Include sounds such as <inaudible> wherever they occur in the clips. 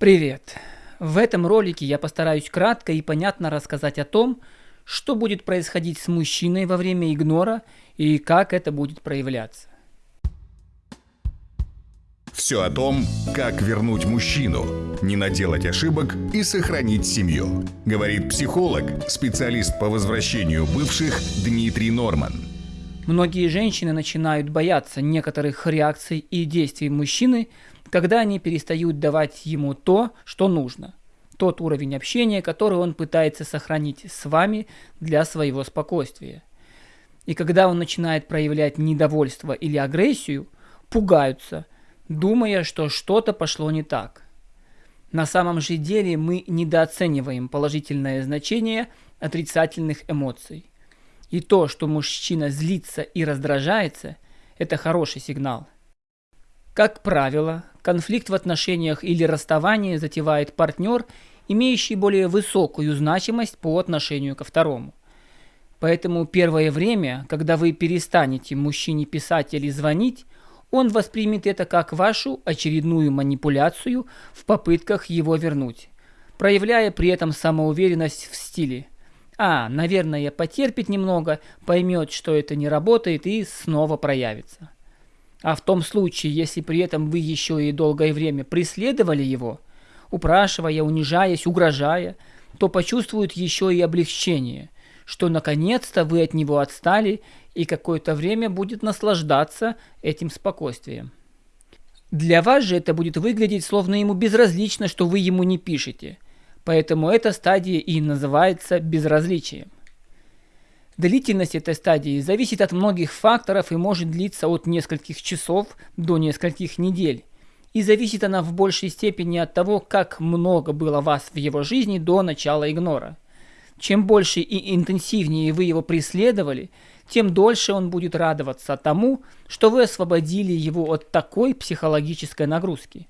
Привет! В этом ролике я постараюсь кратко и понятно рассказать о том, что будет происходить с мужчиной во время игнора и как это будет проявляться. Все о том, как вернуть мужчину, не наделать ошибок и сохранить семью. Говорит психолог, специалист по возвращению бывших Дмитрий Норман. Многие женщины начинают бояться некоторых реакций и действий мужчины, когда они перестают давать ему то, что нужно. Тот уровень общения, который он пытается сохранить с вами для своего спокойствия. И когда он начинает проявлять недовольство или агрессию, пугаются, думая, что что-то пошло не так. На самом же деле мы недооцениваем положительное значение отрицательных эмоций. И то, что мужчина злится и раздражается, это хороший сигнал. Как правило, конфликт в отношениях или расставание затевает партнер, имеющий более высокую значимость по отношению ко второму. Поэтому первое время, когда вы перестанете мужчине писать или звонить, он воспримет это как вашу очередную манипуляцию в попытках его вернуть, проявляя при этом самоуверенность в стиле «А, наверное, потерпит немного, поймет, что это не работает и снова проявится». А в том случае, если при этом вы еще и долгое время преследовали его, упрашивая, унижаясь, угрожая, то почувствует еще и облегчение, что наконец-то вы от него отстали и какое-то время будет наслаждаться этим спокойствием. Для вас же это будет выглядеть, словно ему безразлично, что вы ему не пишете. Поэтому эта стадия и называется безразличием. Длительность этой стадии зависит от многих факторов и может длиться от нескольких часов до нескольких недель. И зависит она в большей степени от того, как много было вас в его жизни до начала игнора. Чем больше и интенсивнее вы его преследовали, тем дольше он будет радоваться тому, что вы освободили его от такой психологической нагрузки.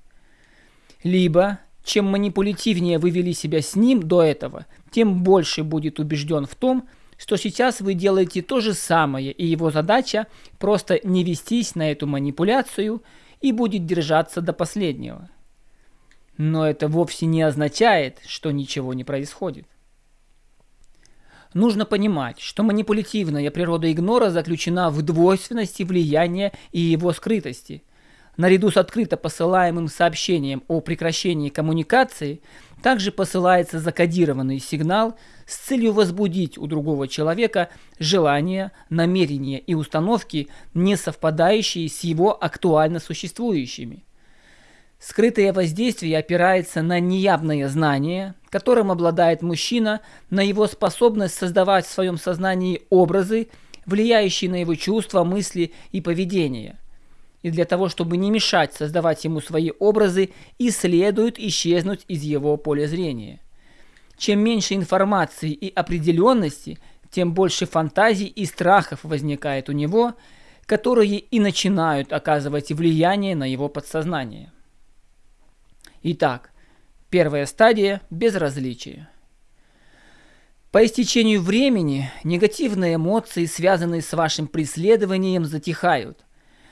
Либо, чем манипулятивнее вы вели себя с ним до этого, тем больше будет убежден в том, что сейчас вы делаете то же самое, и его задача просто не вестись на эту манипуляцию и будет держаться до последнего. Но это вовсе не означает, что ничего не происходит. Нужно понимать, что манипулятивная природа игнора заключена в двойственности влияния и его скрытости – наряду с открыто посылаемым сообщением о прекращении коммуникации, также посылается закодированный сигнал с целью возбудить у другого человека желания, намерения и установки, не совпадающие с его актуально существующими. Скрытое воздействие опирается на неявное знание, которым обладает мужчина, на его способность создавать в своем сознании образы, влияющие на его чувства, мысли и поведение и для того, чтобы не мешать создавать ему свои образы, и следует исчезнуть из его поля зрения. Чем меньше информации и определенности, тем больше фантазий и страхов возникает у него, которые и начинают оказывать влияние на его подсознание. Итак, первая стадия – безразличие. По истечению времени негативные эмоции, связанные с вашим преследованием, затихают –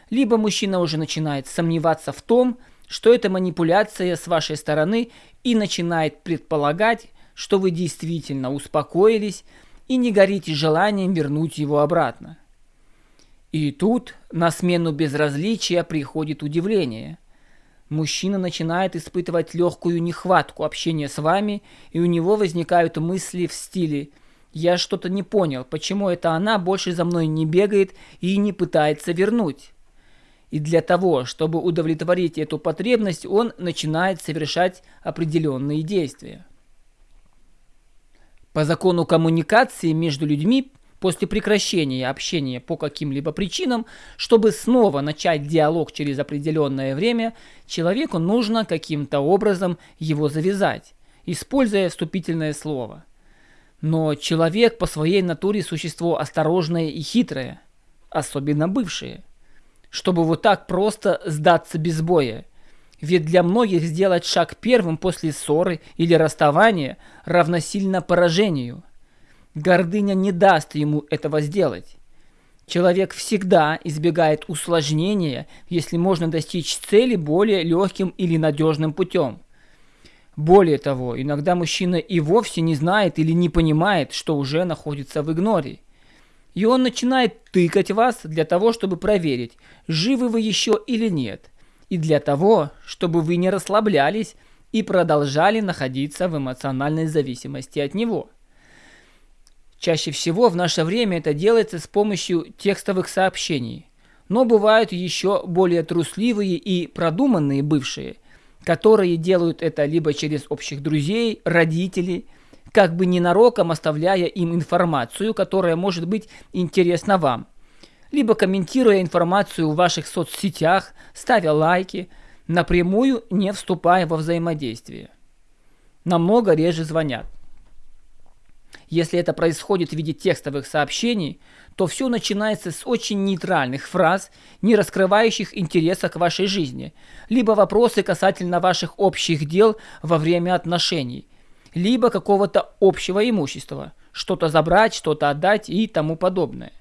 либо мужчина уже начинает сомневаться в том, что это манипуляция с вашей стороны и начинает предполагать, что вы действительно успокоились и не горите желанием вернуть его обратно. И тут на смену безразличия приходит удивление. Мужчина начинает испытывать легкую нехватку общения с вами, и у него возникают мысли в стиле «Я что-то не понял, почему это она больше за мной не бегает и не пытается вернуть?» И для того, чтобы удовлетворить эту потребность, он начинает совершать определенные действия. По закону коммуникации между людьми после прекращения общения по каким-либо причинам, чтобы снова начать диалог через определенное время, человеку нужно каким-то образом его завязать, используя вступительное слово. Но человек по своей натуре существо осторожное и хитрое, особенно бывшее – чтобы вот так просто сдаться без боя. Ведь для многих сделать шаг первым после ссоры или расставания равносильно поражению. Гордыня не даст ему этого сделать. Человек всегда избегает усложнения, если можно достичь цели более легким или надежным путем. Более того, иногда мужчина и вовсе не знает или не понимает, что уже находится в игноре. И он начинает тыкать вас для того, чтобы проверить, живы вы еще или нет. И для того, чтобы вы не расслаблялись и продолжали находиться в эмоциональной зависимости от него. Чаще всего в наше время это делается с помощью текстовых сообщений. Но бывают еще более трусливые и продуманные бывшие – которые делают это либо через общих друзей, родителей, как бы ненароком оставляя им информацию, которая может быть интересна вам, либо комментируя информацию в ваших соцсетях, ставя лайки, напрямую не вступая во взаимодействие. Намного реже звонят. Если это происходит в виде текстовых сообщений, то все начинается с очень нейтральных фраз, не раскрывающих интереса к вашей жизни, либо вопросы касательно ваших общих дел во время отношений, либо какого-то общего имущества, что-то забрать, что-то отдать и тому подобное.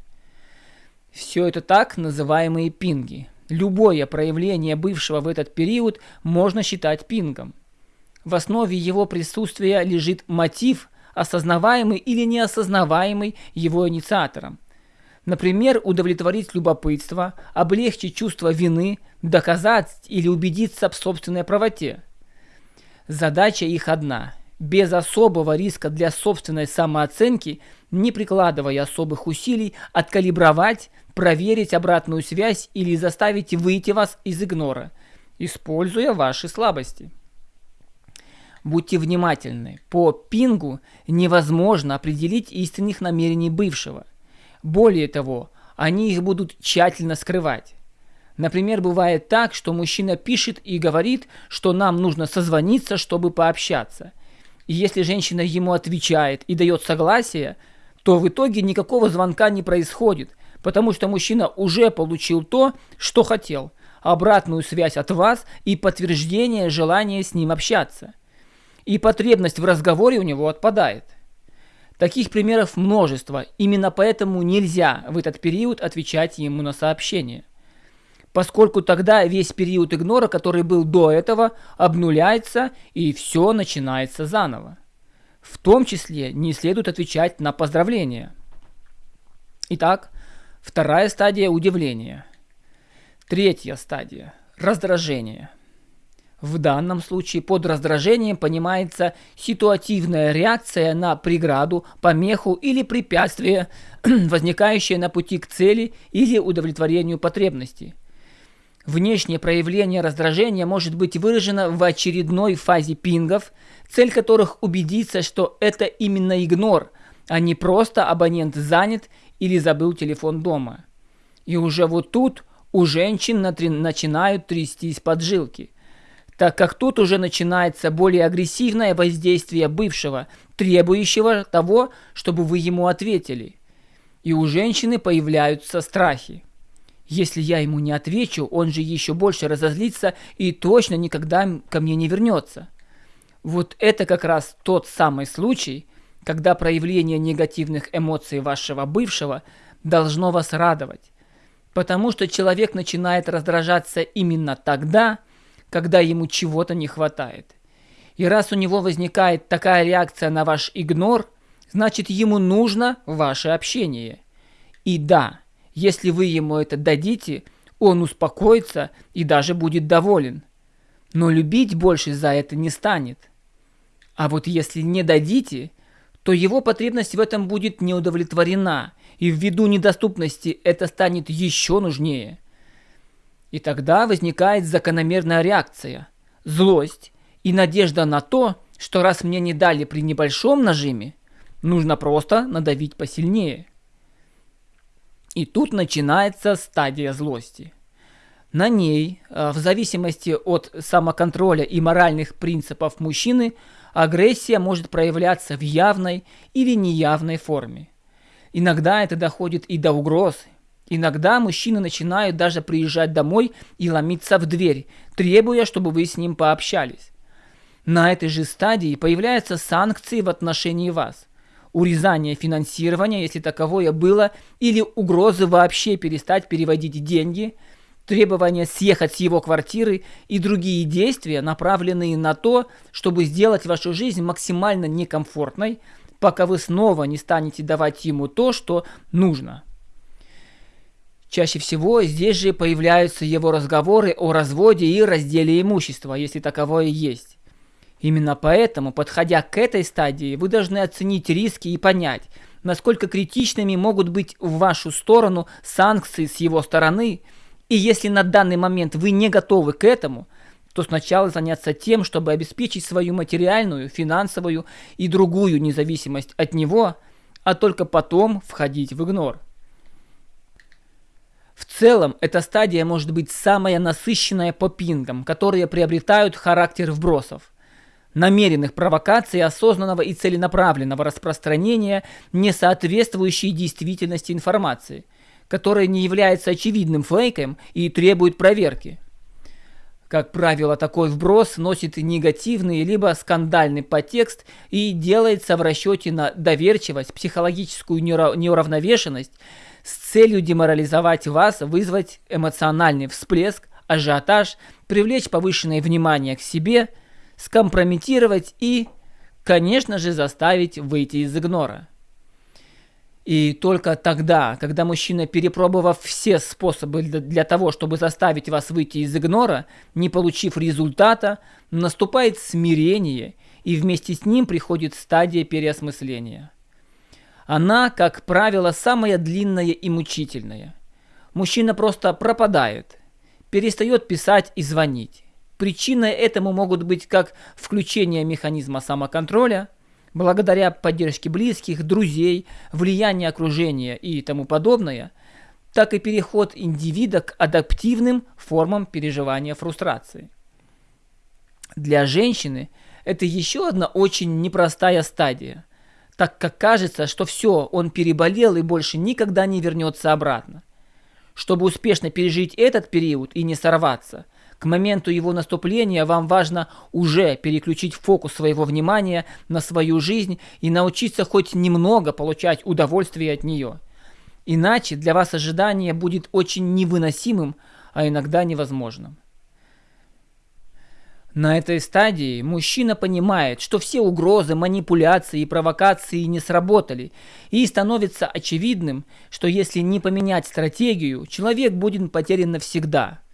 Все это так называемые пинги. Любое проявление бывшего в этот период можно считать пингом. В основе его присутствия лежит мотив, осознаваемый или неосознаваемый его инициатором – Например, удовлетворить любопытство, облегчить чувство вины, доказать или убедиться в собственной правоте. Задача их одна – без особого риска для собственной самооценки, не прикладывая особых усилий, откалибровать, проверить обратную связь или заставить выйти вас из игнора, используя ваши слабости. Будьте внимательны, по пингу невозможно определить истинных намерений бывшего – более того, они их будут тщательно скрывать. Например, бывает так, что мужчина пишет и говорит, что нам нужно созвониться, чтобы пообщаться. И если женщина ему отвечает и дает согласие, то в итоге никакого звонка не происходит, потому что мужчина уже получил то, что хотел, обратную связь от вас и подтверждение желания с ним общаться. И потребность в разговоре у него отпадает. Таких примеров множество, именно поэтому нельзя в этот период отвечать ему на сообщения. Поскольку тогда весь период игнора, который был до этого, обнуляется и все начинается заново. В том числе не следует отвечать на поздравления. Итак, вторая стадия удивления. Третья стадия – раздражение – в данном случае под раздражением понимается ситуативная реакция на преграду, помеху или препятствие, <clears throat> возникающее на пути к цели или удовлетворению потребностей. Внешнее проявление раздражения может быть выражено в очередной фазе пингов, цель которых убедиться, что это именно игнор, а не просто абонент занят или забыл телефон дома. И уже вот тут у женщин начинают трястись поджилки – так как тут уже начинается более агрессивное воздействие бывшего, требующего того, чтобы вы ему ответили. И у женщины появляются страхи. Если я ему не отвечу, он же еще больше разозлится и точно никогда ко мне не вернется. Вот это как раз тот самый случай, когда проявление негативных эмоций вашего бывшего должно вас радовать. Потому что человек начинает раздражаться именно тогда, когда ему чего-то не хватает. И раз у него возникает такая реакция на ваш игнор, значит ему нужно ваше общение. И да, если вы ему это дадите, он успокоится и даже будет доволен. Но любить больше за это не станет. А вот если не дадите, то его потребность в этом будет не удовлетворена, и ввиду недоступности это станет еще нужнее – и тогда возникает закономерная реакция – злость и надежда на то, что раз мне не дали при небольшом нажиме, нужно просто надавить посильнее. И тут начинается стадия злости. На ней, э, в зависимости от самоконтроля и моральных принципов мужчины, агрессия может проявляться в явной или неявной форме. Иногда это доходит и до угроз, Иногда мужчины начинают даже приезжать домой и ломиться в дверь, требуя, чтобы вы с ним пообщались. На этой же стадии появляются санкции в отношении вас. Урезание финансирования, если таковое было, или угрозы вообще перестать переводить деньги, требование съехать с его квартиры и другие действия, направленные на то, чтобы сделать вашу жизнь максимально некомфортной, пока вы снова не станете давать ему то, что нужно. Чаще всего здесь же появляются его разговоры о разводе и разделе имущества, если таковое есть. Именно поэтому, подходя к этой стадии, вы должны оценить риски и понять, насколько критичными могут быть в вашу сторону санкции с его стороны, и если на данный момент вы не готовы к этому, то сначала заняться тем, чтобы обеспечить свою материальную, финансовую и другую независимость от него, а только потом входить в игнор. В целом, эта стадия может быть самая насыщенная по пингам, которые приобретают характер вбросов – намеренных провокаций, осознанного и целенаправленного распространения несоответствующей действительности информации, которая не является очевидным фейком и требует проверки. Как правило, такой вброс носит негативный либо скандальный подтекст и делается в расчете на доверчивость, психологическую неуравновешенность с целью деморализовать вас, вызвать эмоциональный всплеск, ажиотаж, привлечь повышенное внимание к себе – скомпрометировать и, конечно же, заставить выйти из игнора. И только тогда, когда мужчина, перепробовав все способы для того, чтобы заставить вас выйти из игнора, не получив результата, наступает смирение, и вместе с ним приходит стадия переосмысления. Она, как правило, самая длинная и мучительная. Мужчина просто пропадает, перестает писать и звонить. Причиной этому могут быть как включение механизма самоконтроля, благодаря поддержке близких, друзей, влияние окружения и тому подобное, так и переход индивида к адаптивным формам переживания фрустрации. Для женщины это еще одна очень непростая стадия, так как кажется, что все, он переболел и больше никогда не вернется обратно. Чтобы успешно пережить этот период и не сорваться – к моменту его наступления вам важно уже переключить фокус своего внимания на свою жизнь и научиться хоть немного получать удовольствие от нее. Иначе для вас ожидание будет очень невыносимым, а иногда невозможным. На этой стадии мужчина понимает, что все угрозы, манипуляции и провокации не сработали, и становится очевидным, что если не поменять стратегию, человек будет потерян навсегда –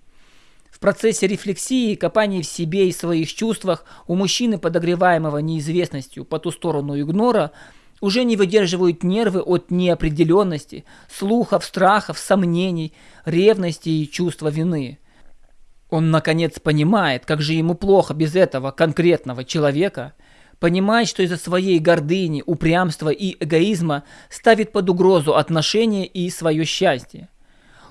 в процессе рефлексии и копания в себе и своих чувствах у мужчины, подогреваемого неизвестностью по ту сторону игнора, уже не выдерживают нервы от неопределенности, слухов, страхов, сомнений, ревности и чувства вины. Он, наконец, понимает, как же ему плохо без этого конкретного человека, понимает, что из-за своей гордыни, упрямства и эгоизма ставит под угрозу отношения и свое счастье.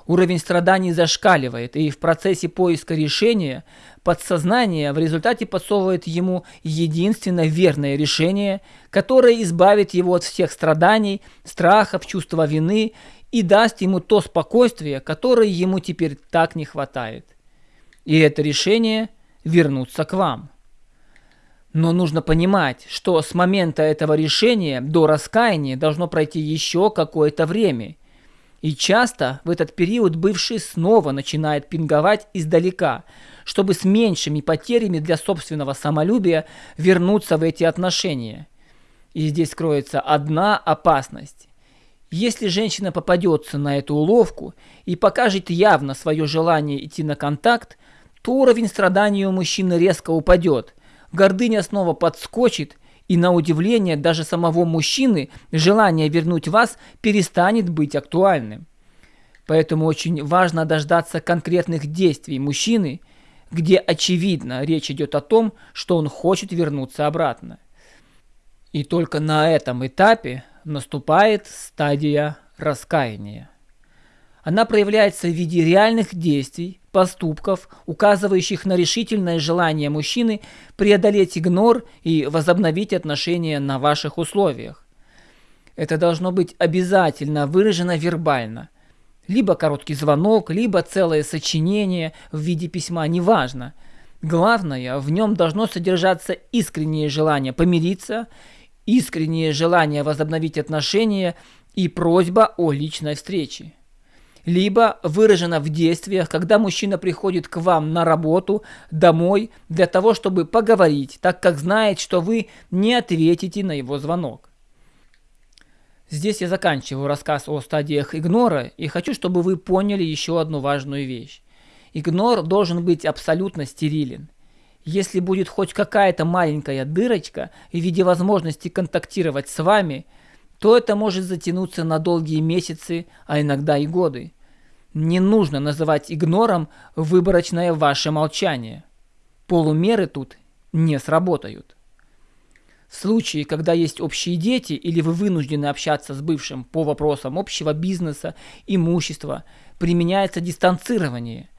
Уровень страданий зашкаливает, и в процессе поиска решения подсознание в результате подсовывает ему единственно верное решение, которое избавит его от всех страданий, страхов, чувства вины и даст ему то спокойствие, которое ему теперь так не хватает. И это решение – вернуться к вам. Но нужно понимать, что с момента этого решения до раскаяния должно пройти еще какое-то время – и часто в этот период бывший снова начинает пинговать издалека, чтобы с меньшими потерями для собственного самолюбия вернуться в эти отношения. И здесь кроется одна опасность. Если женщина попадется на эту уловку и покажет явно свое желание идти на контакт, то уровень страданий у мужчины резко упадет, гордыня снова подскочит, и на удивление даже самого мужчины желание вернуть вас перестанет быть актуальным. Поэтому очень важно дождаться конкретных действий мужчины, где очевидно речь идет о том, что он хочет вернуться обратно. И только на этом этапе наступает стадия раскаяния. Она проявляется в виде реальных действий, поступков, указывающих на решительное желание мужчины преодолеть игнор и возобновить отношения на ваших условиях. Это должно быть обязательно выражено вербально. Либо короткий звонок, либо целое сочинение в виде письма, неважно. Главное, в нем должно содержаться искреннее желание помириться, искреннее желание возобновить отношения и просьба о личной встрече. Либо выражено в действиях, когда мужчина приходит к вам на работу, домой, для того, чтобы поговорить, так как знает, что вы не ответите на его звонок. Здесь я заканчиваю рассказ о стадиях игнора и хочу, чтобы вы поняли еще одну важную вещь. Игнор должен быть абсолютно стерилен. Если будет хоть какая-то маленькая дырочка в виде возможности контактировать с вами, то это может затянуться на долгие месяцы, а иногда и годы. Не нужно называть игнором выборочное ваше молчание. Полумеры тут не сработают. В случае, когда есть общие дети или вы вынуждены общаться с бывшим по вопросам общего бизнеса, имущества, применяется дистанцирование.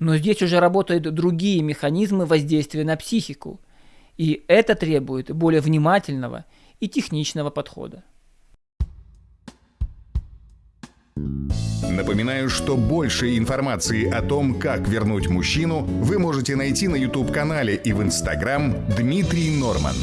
Но здесь уже работают другие механизмы воздействия на психику. И это требует более внимательного и техничного подхода. Напоминаю, что больше информации о том, как вернуть мужчину, вы можете найти на YouTube-канале и в Instagram Дмитрий Норман.